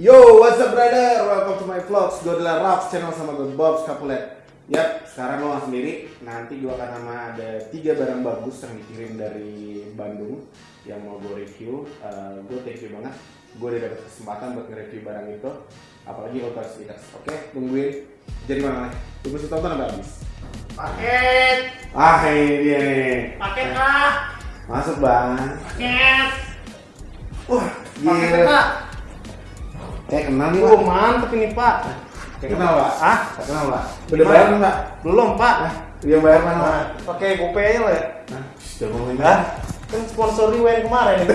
Yo, what's up brother? Welcome to my vlogs. Gue adalah Ralph channel sama gue Bob Scapulet. Yap, sekarang lo sendiri. Nanti gue akan sama ada tiga barang bagus yang dikirim dari Bandung yang mau gue review. Uh, gue thank you banget. Gue udah dapet kesempatan buat nge-review barang itu. Apalagi tahu stickers. Oke, tungguin. Jadi mana nih? Tunggu si tonton sampai habis. Paket, Ah, ini dia nih. paket kak, Masuk bang. paket, Wah, paket gila. kak. Eh, kenal nih pak. mantep ini pak. Kenal pak? Ah, Kenal pak? Udah bayar kan pak? belum pak. Ah, dia bayar mana pak? Oke, GoPay aja lo ya. Nah, sudah ngomongin Hah? Kan sponsor Rewen kemarin itu.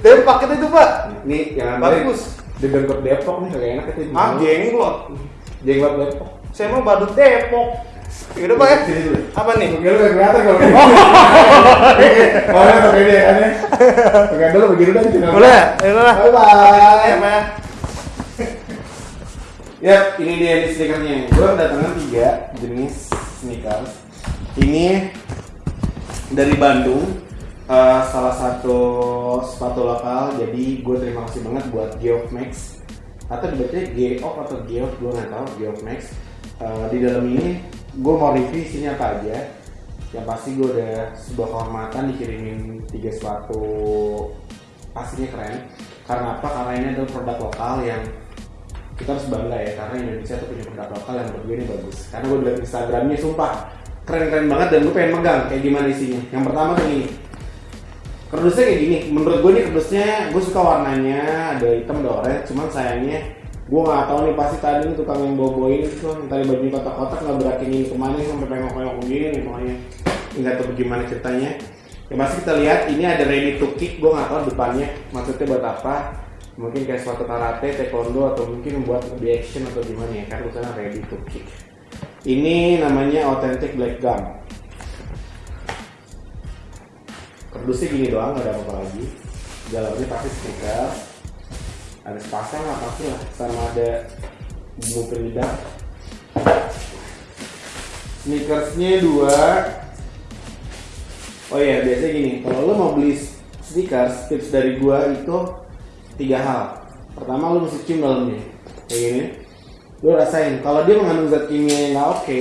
Tapi paket itu pak, Nih, yang bagus. Di Bangkok Depok nih kagak enak itu. Ah, jenglot. Jenglot Depok. Saya mau badut Depok. Yaudah pak ya. Dulu. Apa nih? Gue gak kelihatan kalau Oh, oh ya pakai dia kan ya. Pakai dulu begini gitu. Boleh, yaudah lah. Bye bye. Ya, Pak. Yap, ini dia nih stikernya. Gue kedatangan tiga jenis sneakers. Ini dari Bandung, eh, salah satu sepatu lokal. Jadi gue terima kasih banget buat Geof Max atau dibacanya Geof atau Geof, gue nggak tahu Geof Max. Eh, di dalam ini gue mau review isinya apa aja. Yang pasti gue udah sebuah kehormatan dikirimin tiga sepatu. Pastinya keren. Karena apa? Karena ini adalah produk lokal yang kita harus bangga ya karena Indonesia tuh punya produk lokal yang menurut gue ini bagus. Karena gue liat Instagramnya sumpah keren-keren banget dan gue pengen megang. Kayak gimana isinya? Yang pertama tuh ini kardusnya kayak gini. Menurut gue nih kardusnya gue suka warnanya ada hitam ada orange. Cuman sayangnya gue nggak tahu nih pasti tadi nih tukang yang bawain itu yang tadi baju kotak-kotak nggak berakin ini ke mana sampai pengok-pengok nih pokoknya. Nggak tahu bagaimana ceritanya. Yang pasti kita lihat ini ada ready to kick gue nggak tahu depannya maksudnya buat apa. Mungkin kayak suatu karate, taekwondo atau mungkin buat lebih action atau gimana ya kan tulisannya ready to kick. Ini namanya authentic black gum. Kardusnya gini doang nggak ada apa-apa lagi. Dalamnya pasti stiker ada sepasang pasti lah. Sama ada bumbu penyedap sneakersnya dua. Oh iya biasanya gini. Kalau lo mau beli sneakers tips dari gua itu tiga hal. Pertama lo mesti cium dalamnya. Kayak gini. Lo rasain kalau dia mengandung zat kimia yang nggak oke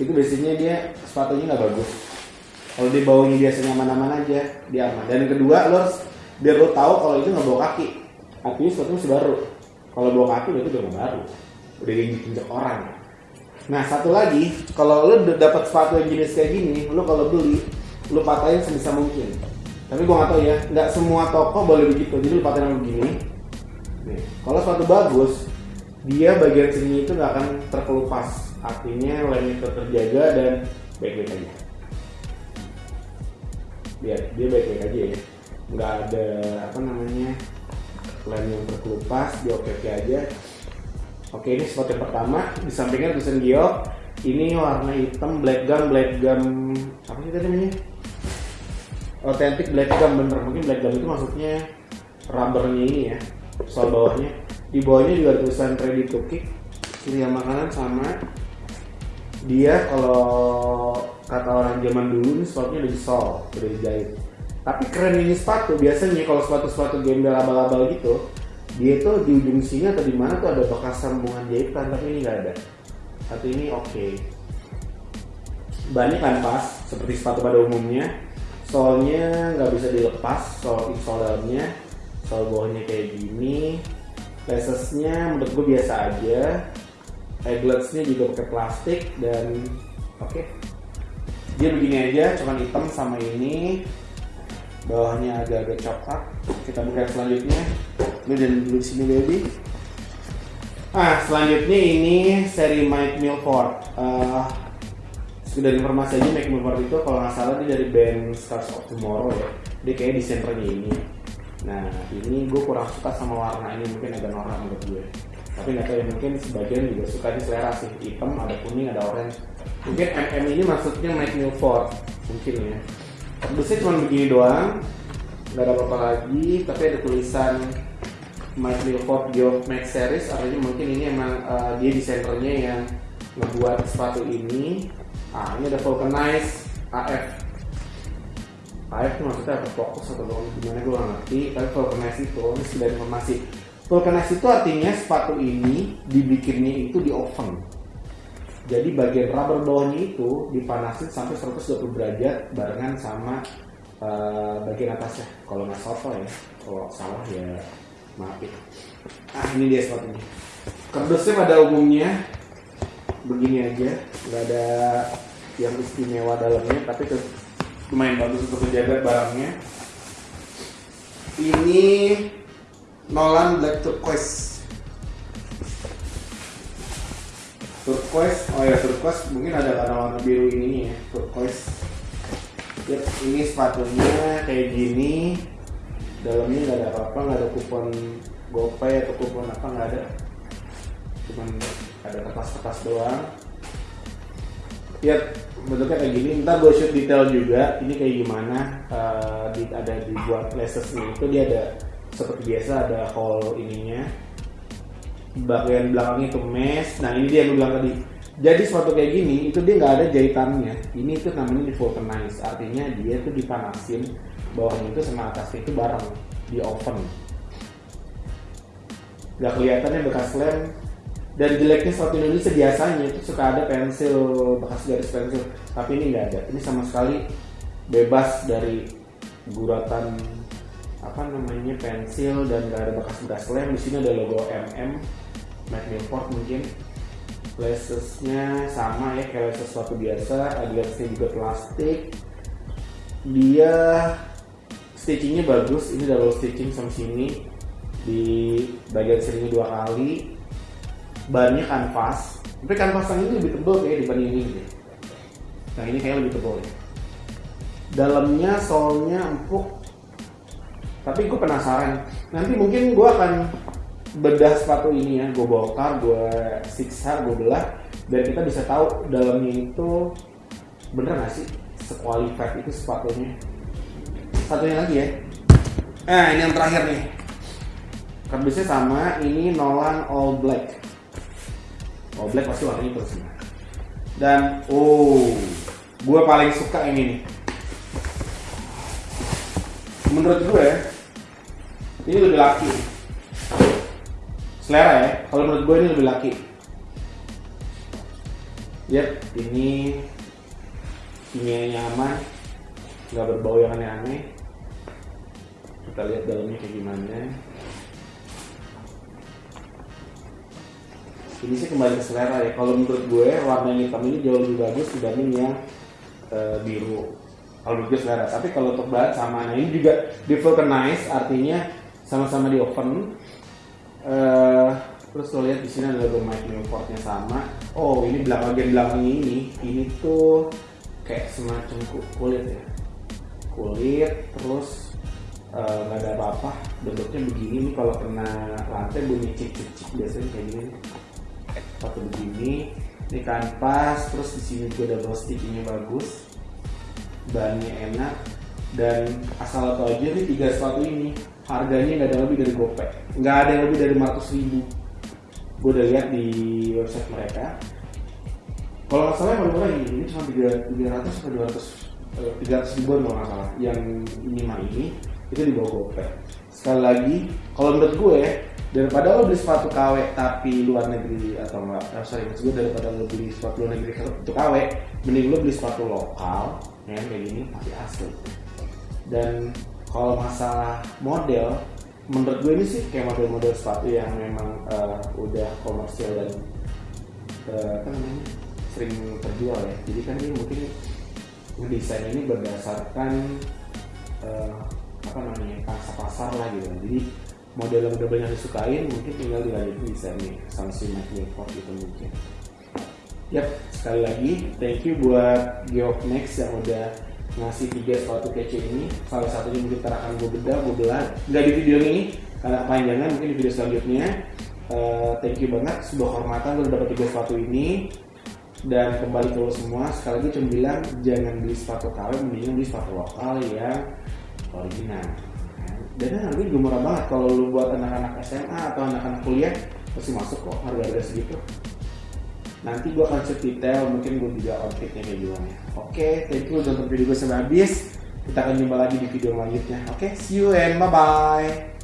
itu biasanya dia sepatunya nggak bagus. Kalau dia baunya biasanya aman-aman aja dia aman. Dan kedua lo harus biar lo tahu kalau itu nggak bawa kaki artinya masih baru. Kalau bawa kaki berarti udah baru. Udah diinjek orang. Nah satu lagi kalau lo dapat sepatu yang jenis kayak gini lo kalau beli lo patahin sebisa mungkin. Tapi gua nggak tahu ya nggak semua toko boleh begitu. Jadi lo patahin begini. Nih kalau sepatu bagus dia bagian sini itu nggak akan terkelupas. Artinya lemnya terjaga dan baik-baik aja. Lihat dia baik-baik aja ya. Nggak ada apa namanya lem yang terkelupas dia oke-oke aja. Oke ini spot yang pertama. Di sampingnya tulisan Gio. Ini warna hitam black gum black gum apa sih tadi namanya? Authentic black gum bener. Mungkin black gum itu maksudnya rubbernya ini ya soal bawahnya. Di bawahnya juga tulisan ready to kick. Yang makanan sama dia kalau kata orang zaman dulu ini sepatunya udah sol udah dijahit tapi keren ini sepatu. Biasanya kalau sepatu-sepatu gembel abal-abal gitu dia tuh di ujung sini atau di mana tuh ada bekas sambungan jahitan tapi ini nggak ada. Satu ini oke. Banyak kan pas? Seperti sepatu pada umumnya. Solnya nggak bisa dilepas sol insole dalamnya sol bawahnya kayak gini. Lacesnya menurut gue biasa aja. Egletsnya juga pakai plastik dan oke. Dia begini aja cuman hitam sama ini bawahnya agak-agak coklat. Kita buka selanjutnya. Lu dan dulu di sini baby ah selanjutnya ini seri Mike Milford. Uh, sekedar informasi aja Mike Milford itu kalau nggak salah dia dari band Stars of Tomorrow ya. Dia kayak desainernya ini. Nah ini gue kurang suka sama warna ini mungkin agak norak menurut gue. Tapi nggak tahu ya mungkin sebagian juga suka di selera sih. Hitam ada kuning ada orange. Mungkin MM ini maksudnya Mike Milford. Mungkin ya Kardusnya cuma begini doang nggak ada apa-apa lagi tapi ada tulisan Mike Milford Geoff Max Series artinya mungkin ini emang uh, dia desainernya yang ngebuat sepatu ini. Ah ini ada Vulcanize AF Air tuh maksudnya apa? Fokus atau gimana? Gue gak ngerti. Tapi vulcanize itu ini sekedar informasi vulcanize itu artinya sepatu ini dibikinnya itu di oven jadi bagian rubber bawahnya itu dipanasin sampai 120 derajat barengan sama eh, bagian atasnya. Kalau nggak soto ya kalau salah ya maaf ya ah ini dia sepatunya kardusnya pada umumnya begini aja. Nggak ada yang istimewa dalamnya tapi lumayan bagus untuk menjaga barangnya. Ini Nolan Black Turquoise turquoise. Oh ya turquoise. Mungkin ada karena warna biru ini ya turquoise. Yap, ini sepatunya kayak gini. Dalamnya nggak ada apa-apa nggak ada kupon gopay atau kupon apa nggak ada. Cuman ada kertas-kertas doang. Ya bentuknya kayak gini. Ntar gue shoot detail juga ini kayak gimana eh, di, ada dibuat lasesnya itu dia ada seperti biasa ada hole ininya bagian belakangnya itu mesh nah ini dia yang gue bilang tadi. Jadi sepatu kayak gini itu dia nggak ada jahitannya. Ini itu namanya vulcanize artinya dia tuh dipanasin bawahnya itu sama atasnya itu bareng di oven. Nggak kelihatannya bekas lem. Dan jeleknya sepatu Indonesia biasanya itu suka ada pensil bekas garis pensil. Tapi ini nggak ada. Ini sama sekali bebas dari guratan apa namanya pensil dan nggak ada bekas-bekas lem. Di sini ada logo MM Mac Milford mungkin. Lasesnya sama ya kayak sepatu biasa adidasnya juga plastik. Dia stitchingnya bagus ini double stitching sama sini. Di bagian sininya dua kali. Bannya kanvas. Tapi kanvas yang ini lebih tebal kayak dibanding ini. Gitu. yang ini kayaknya lebih tebal ya. Dalamnya solnya empuk. Tapi gue penasaran. Nanti mungkin gue akan bedah sepatu ini ya gue bongkar gue siksa gue belah dan kita bisa tahu dalamnya itu bener gak sih sekualified itu sepatunya? Satunya lagi ya? Nah ini yang terakhir nih. Kardusnya sama ini Nolan All Black. All Black pasti warnanya terus semua dan oh gue paling suka ini menurut gue ini lebih laki selera ya. Kalau menurut gue ini lebih laki. Yep ini kimianya nyaman nggak berbau yang aneh-aneh. Kita lihat dalamnya kayak gimana. Ini sih kembali ke selera ya. Kalau menurut gue warna yang hitam ini jauh lebih bagus dibanding yang eh, biru. Kalau menurut gue selera. Tapi kalau untuk bahan sama nah ini juga vulcanize artinya sama-sama di oven Eh, terus lo lihat di sini ada logo Mike Newportnya sama. Oh ini belakang bagian belakangnya ini ini tuh kayak semacam ku- kulit ya. Kulit terus eh, nggak ada apa-apa. Bentuknya begini nih kalau kena lantai bunyi cik cik cik biasanya kayak gini. Sepatu begini ini kanvas terus di sini juga double stickingnya bagus. Bahannya enak. Dan asal lo tau aja nih tiga sepatu ini harganya nggak ada lebih dari gopek nggak ada yang lebih dari 500 ribu. Gue udah lihat di website mereka. Kalau nggak salah yang paling ini, cuma 300 sampai 200 eh, 300 ribuan kalau nggak salah. Yang ini mah ini itu di bawah gopek sekali lagi kalau menurut gue daripada lo beli sepatu KW tapi luar negeri atau enggak eh, sorry maksud gue daripada lo beli sepatu luar negeri untuk KW mending lo beli sepatu lokal ya kayak gini masih asli. Dan kalau masalah model menurut gue ini sih kayak model-model sepatu yang memang eh, udah komersial dan apa namanya sering terjual ya. Jadi kan ini mungkin desain ini berdasarkan eh, apa namanya pangsa pasar lah gitu. Jadi model yang udah banyak disukain mungkin tinggal dilanjutin desainnya sama si Mike Milford gitu mungkin. Yap, sekali lagi thank you buat Geof Next yang udah ngasih tiga sepatu kece ini. Salah satunya mungkin ntar akan gue bedah, gue belah. Nggak di video ini, karena kepanjangan mungkin di video selanjutnya. Eh, thank you banget, sebuah kehormatan udah dapat tiga sepatu ini. Dan kembali ke lo semua, sekali lagi cuma bilang jangan beli sepatu KW, mendingan beli sepatu lokal yang original. Dan harganya juga murah banget kalau lu buat anak-anak SMA atau anak-anak kuliah pasti masuk kok harga-harga segitu nanti gue akan share detail mungkin gue juga outfitnya kayak gimana oke thank you udah nonton video gue sampai habis Kita akan jumpa lagi di video selanjutnya. Oke, see you and bye bye.